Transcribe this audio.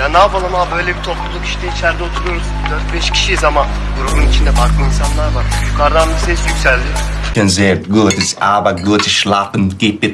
Ya ne yapalım abi böyle bir topluluk işte içeride oturuyoruz. 4-5 kişiyiz ama grubun içinde farklı insanlar var. Yukarıdan bir ses yükseldi. Sehr gut, ist aber gut schlafen gibt